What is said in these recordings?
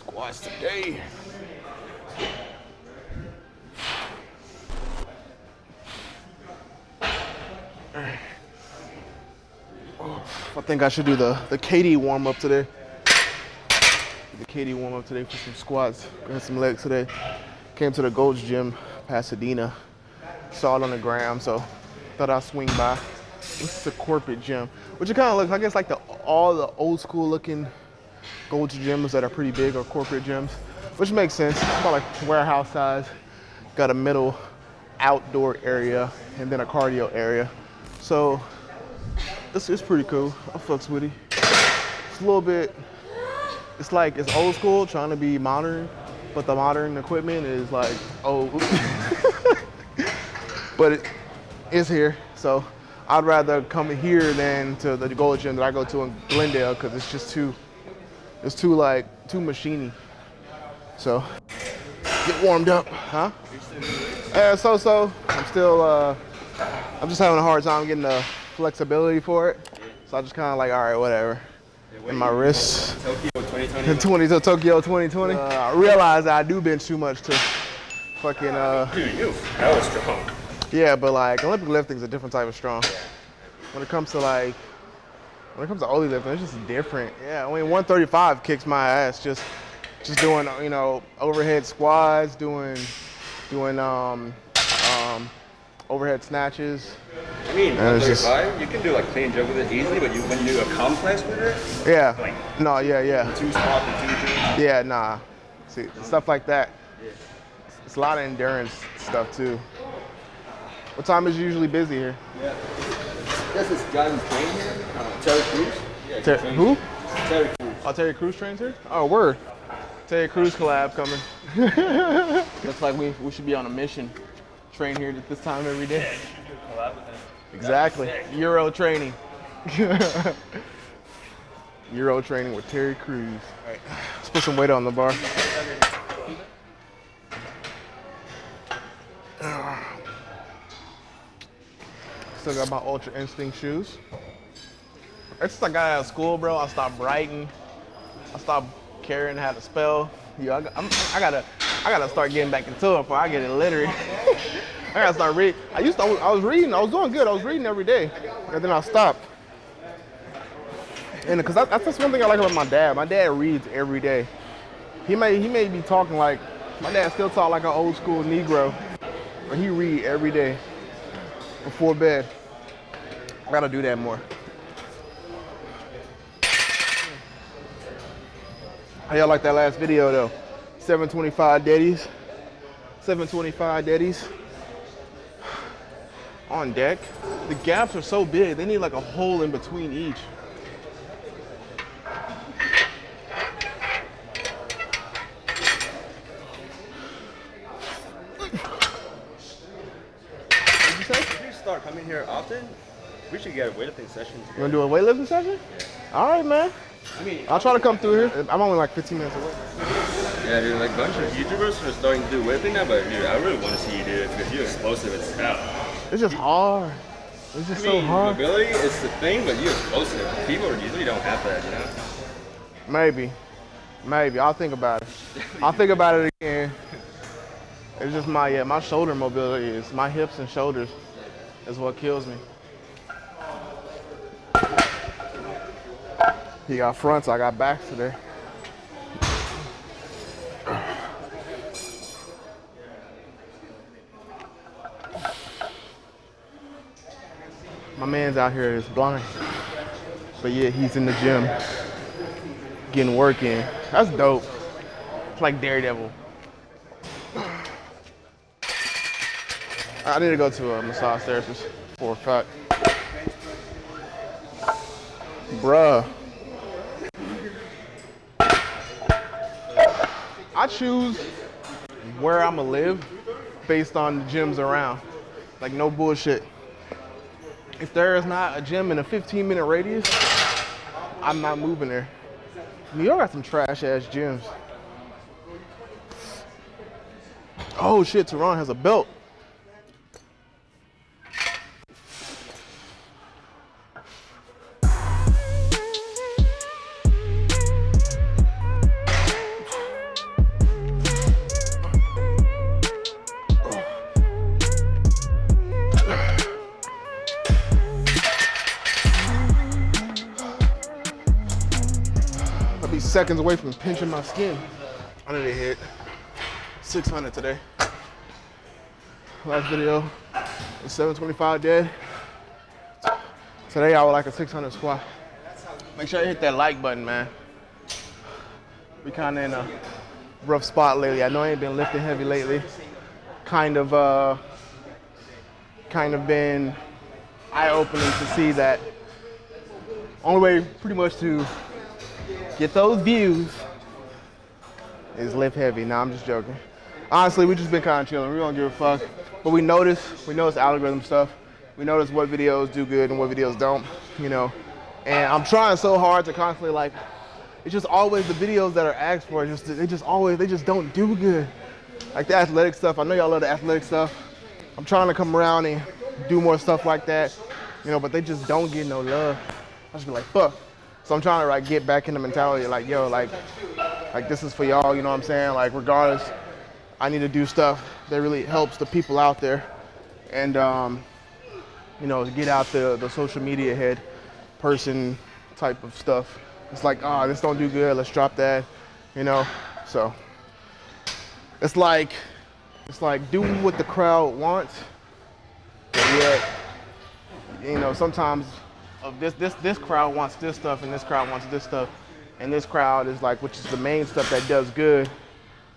Squats today. I think I should do the, the KD warm up today. The KD warm up today for some squats, and some legs today. Came to the Gold's Gym, Pasadena. Saw it on the gram, so thought I'd swing by. This is a corporate gym, which it kind of looks, I guess, like the all the old school looking Gold's gyms that are pretty big or corporate gyms, which makes sense. It's About like warehouse size. Got a middle outdoor area and then a cardio area. So this is pretty cool. I fucks with it. It's a little bit, it's like, it's old school trying to be modern, but the modern equipment is like oh, but it is here. So I'd rather come here than to the Gold Gym that I go to in Glendale because it's just too, it's too like, too machiney. So get warmed up, huh? Yeah, so so. I'm still, uh, I'm just having a hard time getting the flexibility for it. So I just kind of like, all right, whatever. And my wrists. Tokyo 2020. 20 to Tokyo 2020. Uh, I realized I do bench too much to fucking, uh, Dude, you hella strong. Yeah, but like Olympic lifting is a different type of strong. When it comes to like, when it comes to Oly lifting, it's just different. Yeah, I mean 135 kicks my ass just, just doing you know overhead squats, doing, doing um, um, overhead snatches. I mean, And it's just- 135, you can do like clean jump with it easily, but you when you do a complex with it, Yeah. Like- No, yeah, yeah. two and two things. Yeah, nah. See, stuff like that. It's a lot of endurance stuff too. What time is you usually busy here? Yeah. This is guy who's training here, uh, Terry Crews. Yeah, Ter- who? Terry Crews. Oh, Terry Crews trains here? Oh, word. Terry Crews collab coming. Looks like we, we should be on a mission. Train here at this time every day. Exactly. Euro training. Euro training with Terry Crews. All right. Let's put some weight on the bar. Still got my Ultra Instinct shoes. Ever since I got out of school, bro, I stopped writing. I stopped caring how to spell. Yeah, I, I'm, I gotta, I gotta start getting back into it before I get illiterate. I gotta start reading. I used to, I was, I was reading, I was doing good. I was reading every day, and then I stopped. And because that's just one thing I like about my dad. My dad reads every day. He may, he may be talking like, my dad still talk like an old school Negro, but he read every day before bed. I gotta do that more. How y'all like that last video though? 725 daddies. 725 daddies. On deck. The gaps are so big, they need like a hole in between each. What'd you say? If you start coming here often, we should get a weightlifting session You wanna do a weightlifting session? All right, man. I mean, I'll try to come through here. I'm only like 15 minutes away. yeah, dude, like a bunch of YouTubers are starting to do weightlifting now, but dude, I really want to see you do it because you're explosive as hell. It's just hard. It's just I so mean, hard. mobility is the thing, but you're explosive. People usually don't have that, you know? Maybe. Maybe. I'll think about it. I'll think about it again. It's just my yeah, my shoulder mobility is my hips and shoulders is what kills me. He got fronts, I got backs today. My man's out here is blind. But yeah, he's in the gym getting work in. That's dope. It's like Daredevil. I need to go to a massage therapist for a fact. Bruh. I choose where I'ma live based on the gyms around. Like no bullshit. If there is not a gym in a 15 minute radius, I'm not moving there. New York got some trash ass gyms. Oh shit, Tehran has a belt. Seconds away from pinching my skin. I need to hit 600 today. Last video was 725 dead. Today I would like a 600 squat. Make sure you hit that like button, man. We kind of in a rough spot lately. I know I ain't been lifting heavy lately. Kind of, uh, kind of been eye-opening to see that only way pretty much to get those views is lift heavy. Now I'm just joking. Honestly, we just been kind of chilling. We don't give a fuck. But we notice, we notice algorithm stuff. We notice what videos do good and what videos don't, you know. And I'm trying so hard to constantly like, it's just always the videos that are asked for, just they just always, they just don't do good. Like the athletic stuff, I know y'all love the athletic stuff. I'm trying to come around and do more stuff like that, you know, but they just don't get no love. I just be like, fuck. So I'm trying to like get back in the mentality like, yo, like, like this is for y'all, you know what I'm saying? Like regardless, I need to do stuff that really helps the people out there. And um, you know, get out the, the social media head person type of stuff. It's like, ah, oh, this don't do good, let's drop that, you know? So it's like, it's like doing what the crowd wants, but yet, you know, sometimes of this, this, this crowd wants this stuff and this crowd wants this stuff. And this crowd is like, which is the main stuff that does good,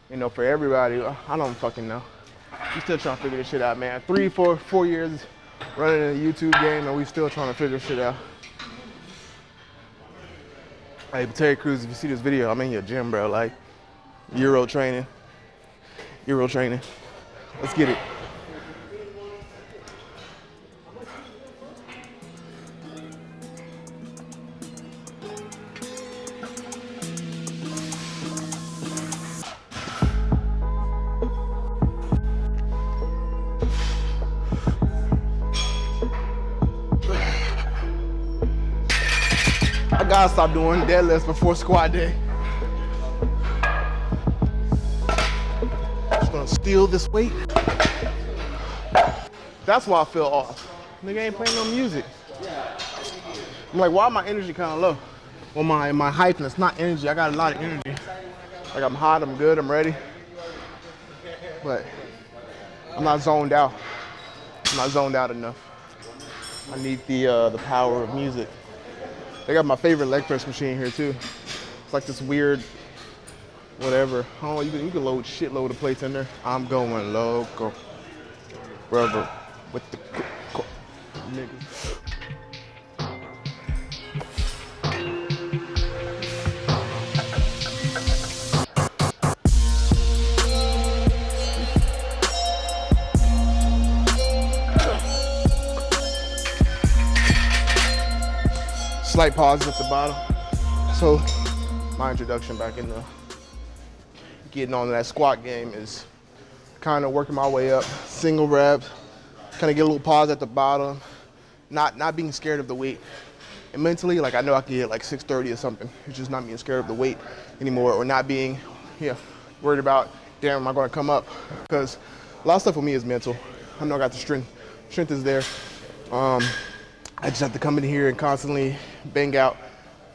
you know, for everybody. I don't fucking know. We still trying to figure this shit out, man. Three, four, four years running in a YouTube game and we still trying to figure shit out. Hey, but Terry Crews if you see this video, I'm in your gym, bro. Like, Euro training. Euro training. Let's get it. I gotta stop doing deadlifts before squat day. Just gonna steal this weight. That's why I feel off. Nigga ain't playing no music. I'm like, why my energy kind of low? Well, my my hypeness, not energy. I got a lot of energy. Like I'm hot, I'm good, I'm ready. But I'm not zoned out. I'm not zoned out enough. I need the uh, the power of music. They got my favorite leg press machine here too. It's like this weird, whatever. Oh, you can, you can load shitload of plates in there. I'm going local. Rubber with the nigga. Slight pauses at the bottom. So my introduction back into getting on that squat game is kind of working my way up, single reps, kind of get a little pause at the bottom, not not being scared of the weight. And mentally, like I know I can get like 630 or something. It's just not being scared of the weight anymore or not being yeah, worried about, damn, am I gonna come up? Because a lot of stuff for me is mental. I know I got the strength. Strength is there. Um, I just have to come in here and constantly bang out,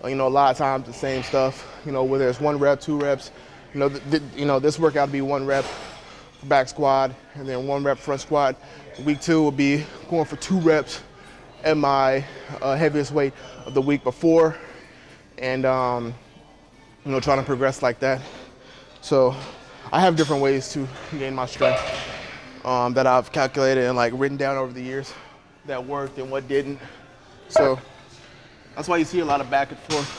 you know, a lot of times the same stuff, you know, whether it's one rep, two reps, you know, you know this workout will be one rep back squat and then one rep front squat. Week two will be going for two reps at my uh, heaviest weight of the week before and, um, you know, trying to progress like that. So I have different ways to gain my strength um, that I've calculated and like written down over the years that worked and what didn't. So that's why you see a lot of back and forth.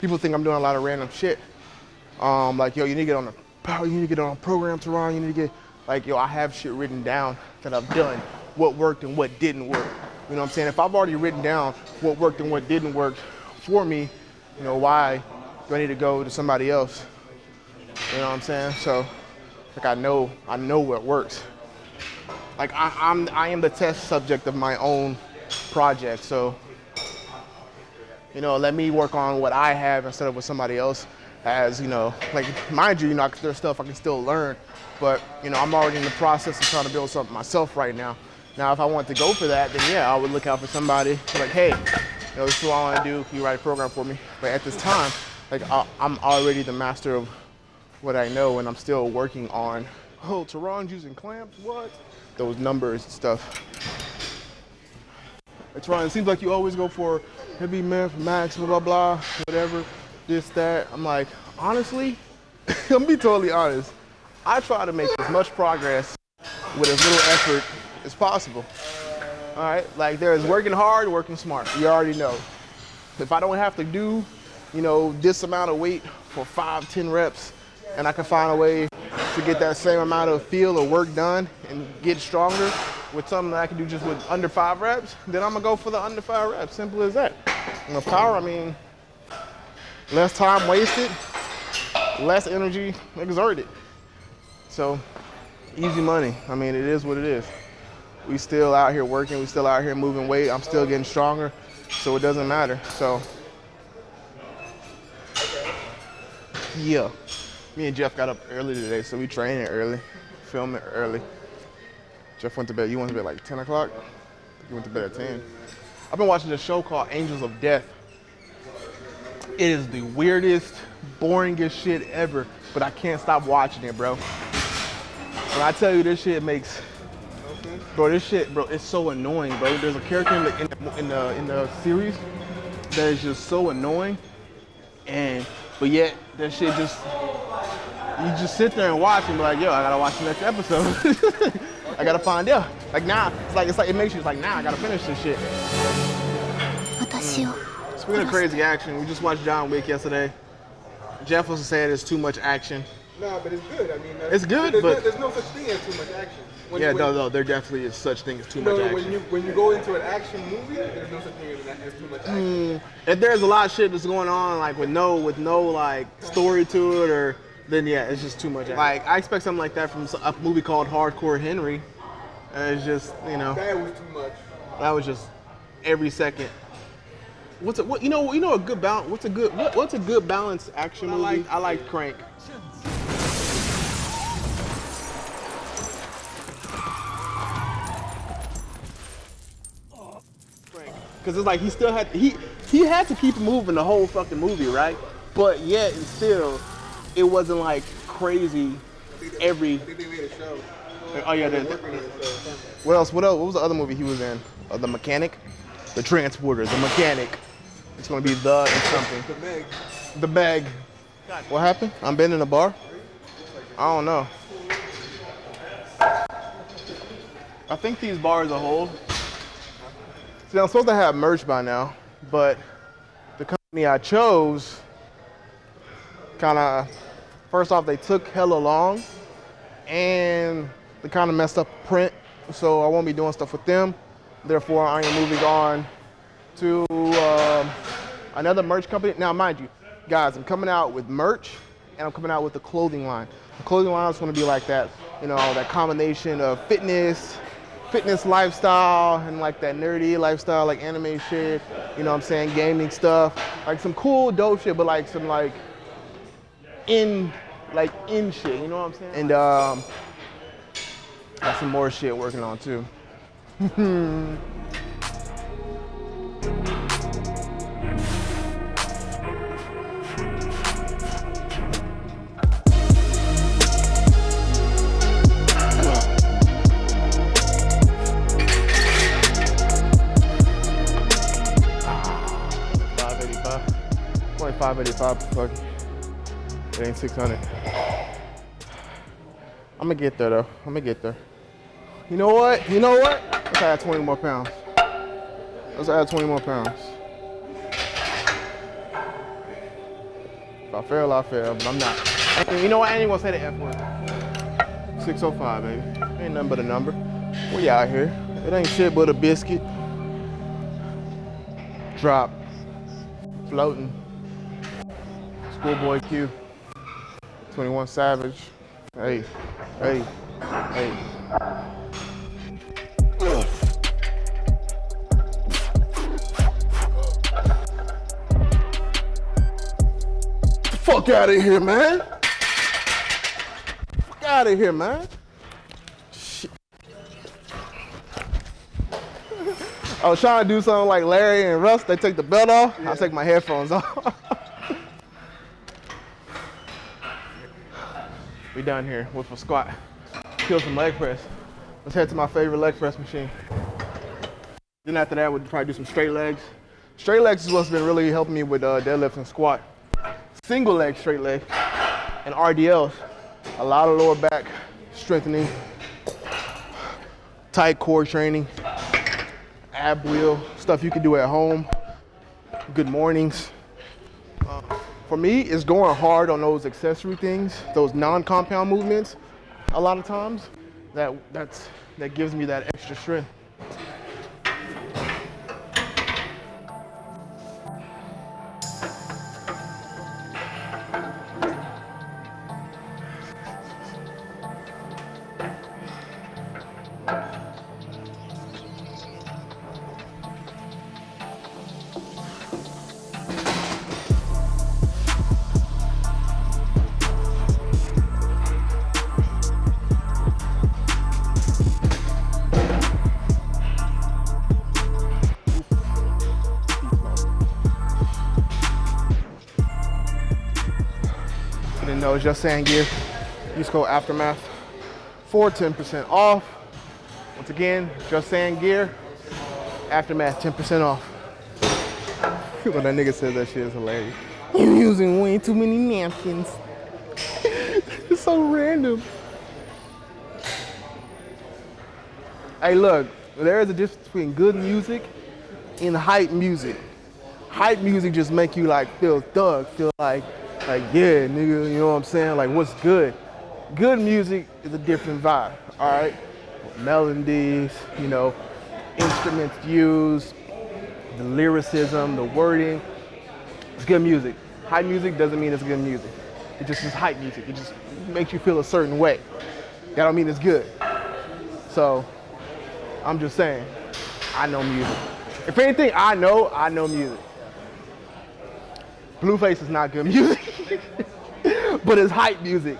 People think I'm doing a lot of random shit. Um, like, yo, you need to get on a, you need to get on a program to run. You need to get, like, yo, I have shit written down that I've done, what worked and what didn't work. You know what I'm saying? If I've already written down what worked and what didn't work for me, you know, why do I need to go to somebody else? You know what I'm saying? So, like, I know, I know what works. Like, I, I'm, I am the test subject of my own project. So you know, let me work on what I have instead of what somebody else has, you know, like mind you, you know, there's stuff I can still learn, but you know, I'm already in the process of trying to build something myself right now. Now, if I want to go for that, then yeah, I would look out for somebody like, hey, you know, this is what I want to do. Can you write a program for me? But at this time, like I, I'm already the master of what I know, and I'm still working on. Oh, Tehran's using clamps. What? Those numbers and stuff. Tehran, it seems like you always go for heavy math, max, blah blah blah, whatever, this that. I'm like, honestly, I'm be totally honest. I try to make as much progress with as little effort as possible. All right, like there is working hard, working smart. You already know. If I don't have to do, you know, this amount of weight for five, ten reps, and I can find a way to get that same amount of feel or work done and get stronger with something that I can do just with under five reps, then I'm gonna go for the under five reps. Simple as that. And the power, I mean, less time wasted, less energy exerted. So easy money. I mean, it is what it is. We still out here working. We still out here moving weight. I'm still getting stronger, so it doesn't matter. So yeah, me and Jeff got up early today, so we training early, filming early. Jeff went to bed. You went to bed like 10 o'clock. You went to bed at 10. I've been watching a show called Angels of Death. It is the weirdest, boringest shit ever, but I can't stop watching it, bro. When I tell you this shit makes, bro, this shit, bro, it's so annoying, bro. There's a character in the in the in the, in the series that is just so annoying, and but yet that shit just you just sit there and watch and be like, yo, I gotta watch the next episode. I gotta find out. Like now, it's like it's like it makes you it's like now nah, I gotta finish this shit. Mm. Speaking of crazy action, we just watched John Wick yesterday. Jeff was saying it's too much action. Nah, but it's good. I mean, it's good, there's but no, there's no such thing as too much action. When, yeah, when, no, no, there definitely is such thing as too no, much action. When you when you go into an action movie, there's no such thing as, as too much action. Mm, if there's a lot of shit that's going on, like with no with no like story to it, or then yeah, it's just too much. Action. Like I expect something like that from a movie called Hardcore Henry. It's just you know. That was too much. That was just every second. What's a what you know you know a good balance? What's a good what, what's a good balance action movie? I like I like Crank. Because it's like he still had he he had to keep moving the whole fucking movie, right? But yet and still, it wasn't like crazy every. Oh yeah, the, what else? What else? What was the other movie he was in? Uh, the Mechanic, The Transporter, The Mechanic. It's gonna be the and something. The Meg. The Meg. What happened? I'm been in a bar. I don't know. I think these bars are hold. See, I'm supposed to have merch by now, but the company I chose kind of, first off, they took hella long, and they kind of messed up print, so I won't be doing stuff with them. Therefore, I am moving on to um, another merch company. Now, mind you, guys, I'm coming out with merch, and I'm coming out with a clothing line. The clothing line is going to be like that, you know, that combination of fitness, fitness lifestyle and like that nerdy lifestyle, like anime shit, you know what I'm saying, gaming stuff, like some cool dope shit, but like some like in, like in shit, you know what I'm saying? And um, got some more shit working on too. Five eighty-five. Fuck. It ain't six hundred. I'm gonna get there though. I'm gonna get there. You know what? You know what? Let's add 20 more pounds. Let's add 20 more pounds. If I fail, I fail, but I'm not. You know what? I ain't gonna say the F word. 605, baby. Ain't nothing but a number. We out here. It ain't shit but a biscuit. Drop. Floating. Schoolboy Q. 21 Savage. Hey, hey, hey. Fuck out of here, man. Fuck out of here, man. Shit. I was trying to do something like Larry and Russ. They take the belt off. Yeah. I take my headphones off. Done here with a squat. Kill some leg press. Let's head to my favorite leg press machine. Then after that, we'll probably do some straight legs. Straight legs is what's been really helping me with uh, deadlift and squat. Single leg straight leg and RDLs. A lot of lower back strengthening, tight core training, ab wheel, stuff you can do at home. Good mornings. For me, it's going hard on those accessory things, those non-compound movements. A lot of times, that that's that gives me that extra strength. Know it's just saying gear. Use code Aftermath for 10% off. Once again, just saying gear. Aftermath 10% off. when that nigga says that shit is hilarious. You're using way too many napkins. it's so random. Hey, look, there is a difference between good music and hype music. Hype music just make you like feel thug, feel like, like yeah, nigga, you know what I'm saying? Like what's good? Good music is a different vibe, all right? Melodies, you know, instruments used, the lyricism, the wording. It's good music. Hype music doesn't mean it's good music. It just is hype music. It just makes you feel a certain way. That don't mean it's good. So I'm just saying, I know music. If anything, I know, I know music. Blueface is not good music, but it's hype music.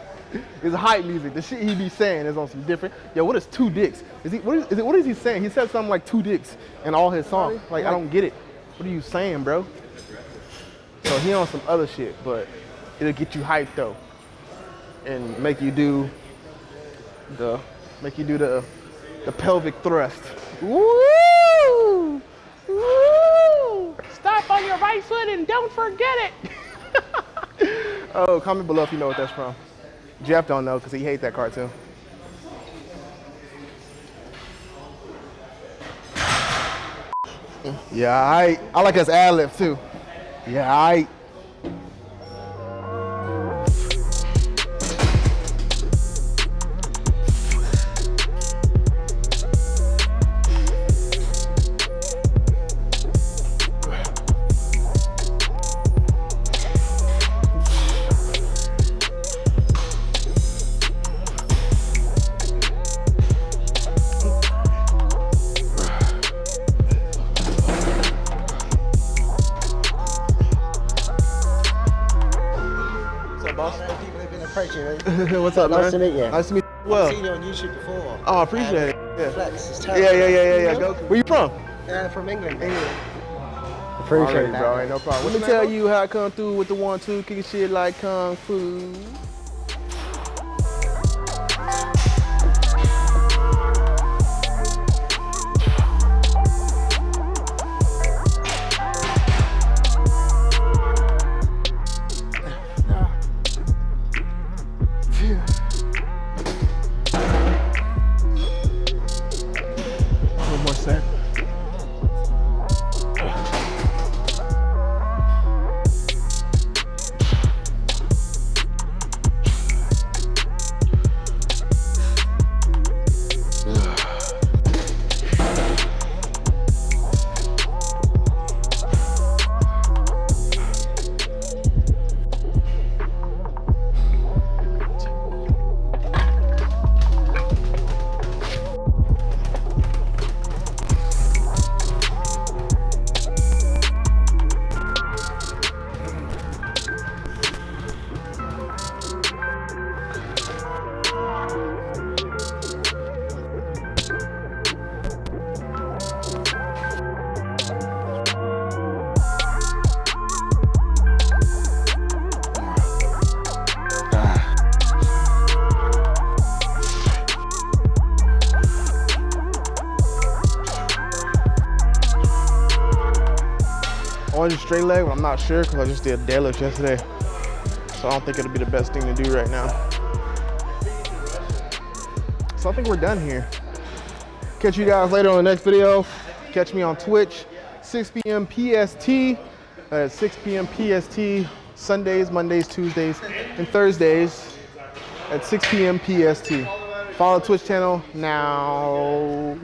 It's hype music. The shit he be saying is on some different. Yo, what is two dicks? Is he? What is, is it? What is he saying? He said something like two dicks in all his songs. Like I don't get it. What are you saying, bro? So he on some other shit, but it'll get you hyped though, and make you do the make you do the the pelvic thrust. Woo! Woo! Stop on your right foot and don't forget it. Oh, comment below if you know what that's from. Jeff don't know because he hates that cartoon. Yeah, I I like his ad lib too. Yeah, I. up, Nice man? to meet you. Nice to meet you. I've seen you on YouTube before. oh, I appreciate And it. Yeah. Flex is Yeah, terrible. yeah, yeah, yeah, yeah. You Go. Where you from? Uh, from England. Already, Appreciate that. bro. Ain't no problem. Let me tell you how I come through with the one, two, kicking shit like kung fu. Straight leg, I'm not sure because I just did a deadlift yesterday. So I don't think it'll be the best thing to do right now. So I think we're done here. Catch you guys later on the next video. Catch me on Twitch, 6 p.m. PST. At 6 p.m. PST, Sundays, Mondays, Tuesdays, and Thursdays at 6 p.m. PST. Follow the Twitch channel now.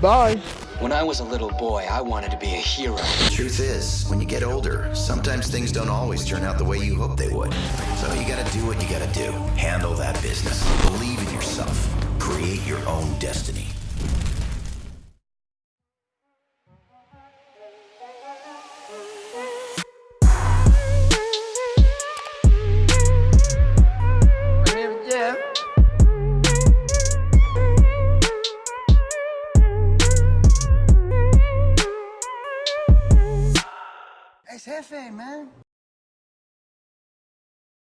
Bye. When I was a little boy, I wanted to be a hero. The Truth is, when you get older, sometimes things don't always turn out the way you hope they would. So you gotta do what you gotta do. Handle that business. Believe in yourself. Create your own destiny.